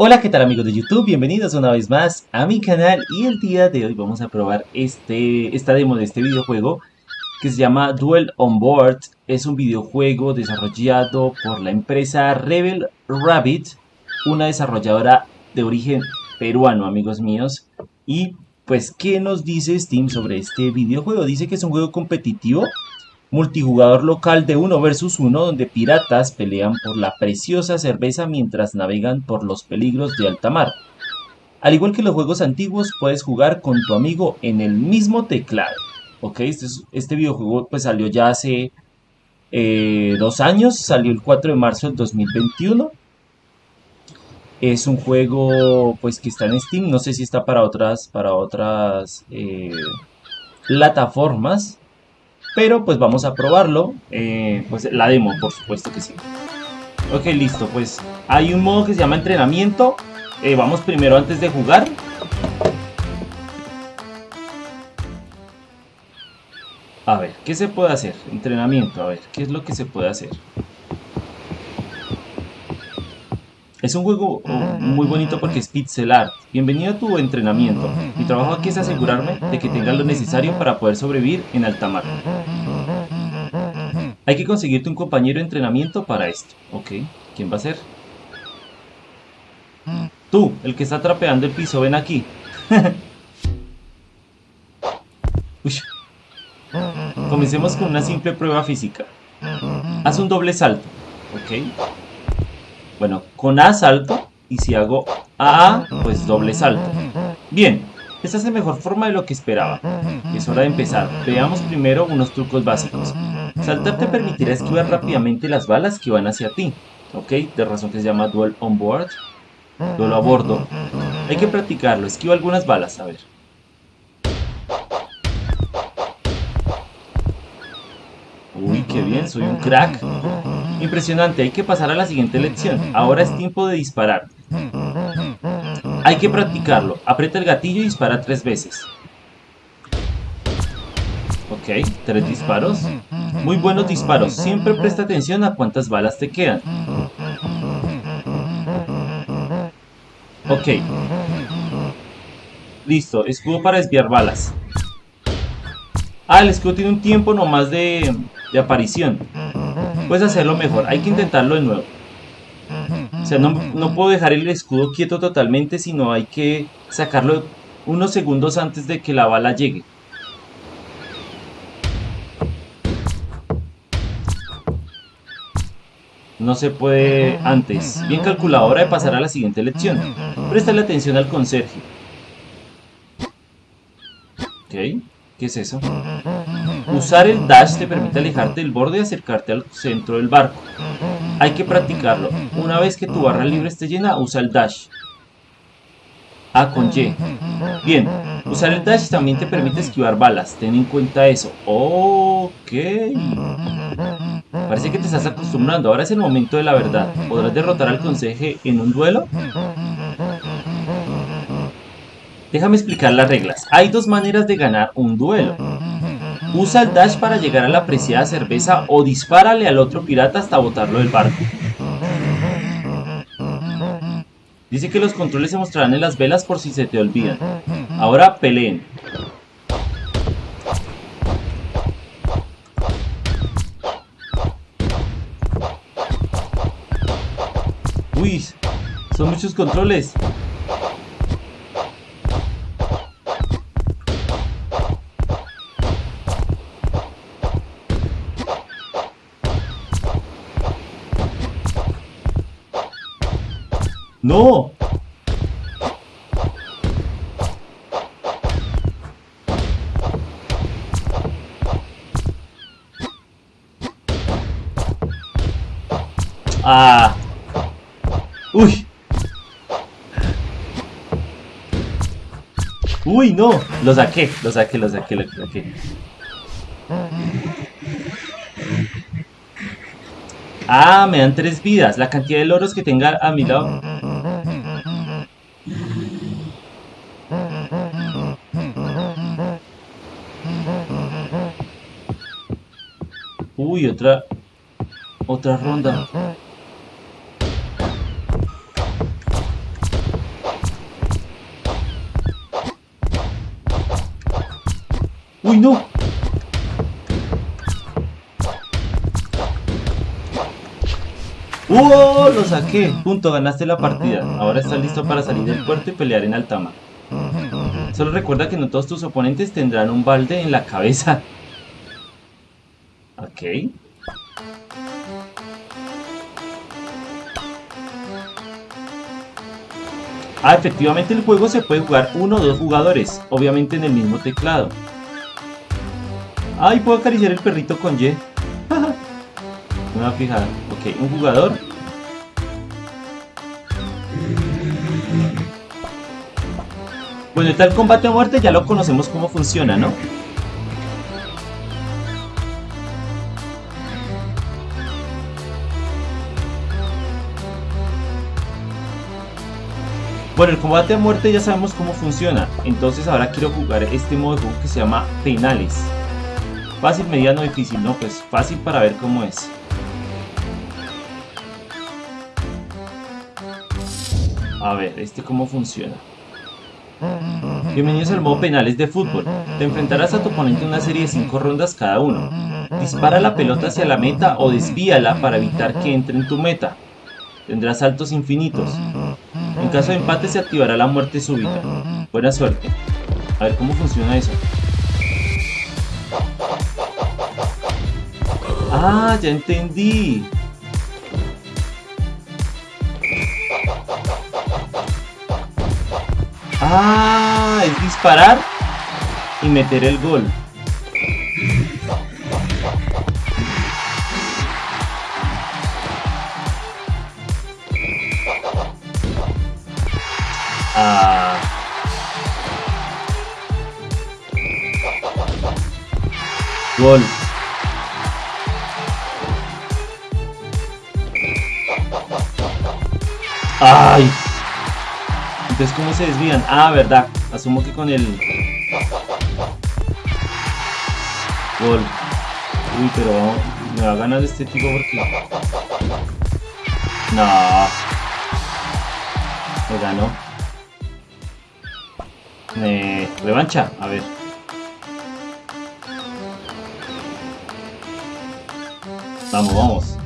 Hola, ¿qué tal amigos de YouTube? Bienvenidos una vez más a mi canal y el día de hoy vamos a probar este, esta demo de este videojuego que se llama Duel on Board. Es un videojuego desarrollado por la empresa Rebel Rabbit, una desarrolladora de origen peruano, amigos míos. Y pues, ¿qué nos dice Steam sobre este videojuego? Dice que es un juego competitivo multijugador local de uno versus uno donde piratas pelean por la preciosa cerveza mientras navegan por los peligros de alta mar. Al igual que los juegos antiguos, puedes jugar con tu amigo en el mismo teclado. Ok, este, este videojuego pues salió ya hace eh, dos años, salió el 4 de marzo del 2021. Es un juego pues que está en Steam, no sé si está para otras, para otras eh, plataformas. Pero pues vamos a probarlo. Eh, pues la demo, por supuesto que sí. Ok, listo. Pues hay un modo que se llama entrenamiento. Eh, vamos primero antes de jugar. A ver, ¿qué se puede hacer? Entrenamiento, a ver, ¿qué es lo que se puede hacer? Es un juego oh, muy bonito porque es pixel art. Bienvenido a tu entrenamiento. Mi trabajo aquí es asegurarme de que tengas lo necesario para poder sobrevivir en alta mar. Hay que conseguirte un compañero de entrenamiento para esto. Ok, ¿quién va a ser? Tú, el que está trapeando el piso, ven aquí. Comencemos con una simple prueba física. Haz un doble salto. Ok. Bueno, con A salto y si hago A, pues doble salto. Bien, esta es la mejor forma de lo que esperaba. Es hora de empezar. Veamos primero unos trucos básicos. Saltar te permitirá esquivar rápidamente las balas que van hacia ti. Ok, de razón que se llama Duel on Board. Duelo a bordo. Hay que practicarlo. Esquiva algunas balas, a ver. Uy, qué bien, soy un crack. Impresionante, hay que pasar a la siguiente lección. Ahora es tiempo de disparar. Hay que practicarlo. Aprieta el gatillo y dispara tres veces. Ok, tres disparos. Muy buenos disparos. Siempre presta atención a cuántas balas te quedan. Ok. Listo, escudo para desviar balas. Ah, el escudo tiene un tiempo nomás de, de aparición. Puedes hacerlo mejor, hay que intentarlo de nuevo. O sea, no, no puedo dejar el escudo quieto totalmente, sino hay que sacarlo unos segundos antes de que la bala llegue. No se puede antes. Bien calculado, hora de pasar a la siguiente lección. Presta atención al conserje. Ok. ¿Qué es eso? Usar el dash te permite alejarte del borde y acercarte al centro del barco. Hay que practicarlo. Una vez que tu barra libre esté llena, usa el dash. A con Y. Bien, usar el dash también te permite esquivar balas. Ten en cuenta eso. Ok. Parece que te estás acostumbrando. Ahora es el momento de la verdad. ¿Podrás derrotar al conseje en un duelo? Déjame explicar las reglas. Hay dos maneras de ganar un duelo. Usa el dash para llegar a la apreciada cerveza o dispárale al otro pirata hasta botarlo del barco. Dice que los controles se mostrarán en las velas por si se te olvidan. Ahora peleen. Uy, son muchos controles. ¡No! Uy. Uy, no. Lo saqué, lo saqué, lo saqué, lo saqué. Ah, me dan tres vidas. La cantidad de loros que tenga a mi lado. Uy, otra... Otra ronda. ¡Uy, no! ¡Uh! Lo saqué. Punto, ganaste la partida. Ahora estás listo para salir del puerto y pelear en Altama. Solo recuerda que no todos tus oponentes tendrán un balde en la cabeza. Ok. Ah, efectivamente el juego se puede jugar uno o dos jugadores, obviamente en el mismo teclado. Ay, puedo acariciar el perrito con Y. No me a fijar. Ok, un jugador. Bueno, tal combate a muerte ya lo conocemos cómo funciona, ¿no? Bueno, el combate a muerte ya sabemos cómo funciona, entonces ahora quiero jugar este modo de juego que se llama penales. Fácil, mediano, difícil, no, pues fácil para ver cómo es. A ver, este cómo funciona. Bienvenidos al modo penales de fútbol. Te enfrentarás a tu oponente en una serie de 5 rondas cada uno. Dispara la pelota hacia la meta o desvíala para evitar que entre en tu meta. Tendrás saltos infinitos. En caso de empate se activará la muerte súbita. Buena suerte. A ver cómo funciona eso. Ah, ya entendí. Ah, es disparar y meter el gol. Ah. Gol. ¡Ay! Entonces, ¿cómo se desvían? Ah, verdad. Asumo que con el... Gol. Uy, pero me va a ganar este tipo porque... No. Me ganó. Eh, revancha, a ver. Vamos, vamos.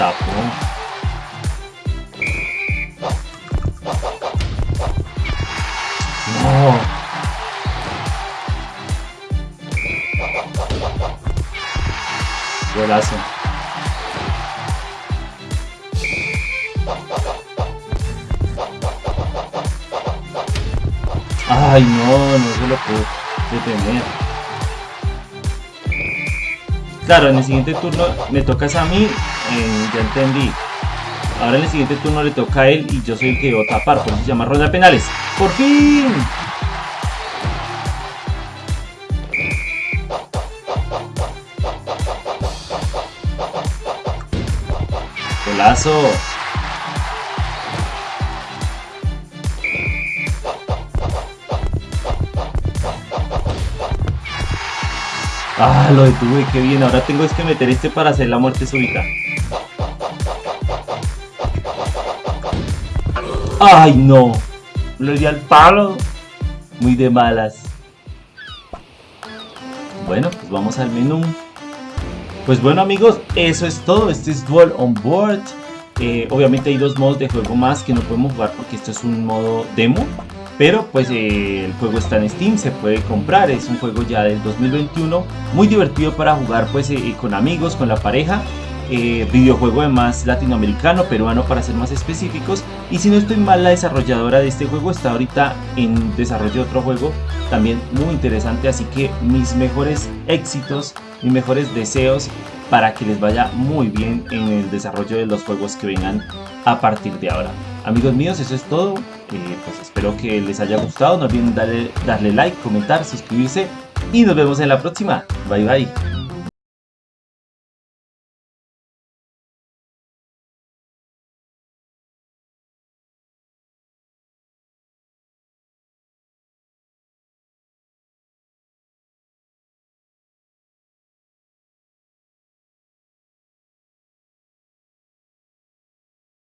Uf, la tapó. No. Golazo. Ay, no, no se lo puedo detener. Claro, en el siguiente turno me tocas a mí, eh, ya entendí. Ahora en el siguiente turno le toca a él y yo soy el que debo tapar, por eso se ronda penales. ¡Por fin! Golazo. Ah, lo detuve, qué bien. Ahora tengo es que meter este para hacer la muerte súbita. ¡Ay, no! Lo di al palo. Muy de malas. Bueno, pues vamos al menú. Pues bueno amigos, eso es todo. Este es Duel on Board. Eh, obviamente hay dos modos de juego más que no podemos jugar porque esto es un modo demo. Pero pues eh, el juego está en Steam, se puede comprar, es un juego ya del 2021, muy divertido para jugar pues eh, con amigos, con la pareja, eh, videojuego además latinoamericano, peruano para ser más específicos, y si no estoy mal la desarrolladora de este juego está ahorita en desarrollo de otro juego también muy interesante, así que mis mejores éxitos, mis mejores deseos para que les vaya muy bien en el desarrollo de los juegos que vengan a partir de ahora. Amigos míos, eso es todo. Pues espero que les haya gustado. No olviden darle, darle like, comentar, suscribirse y nos vemos en la próxima. Bye bye.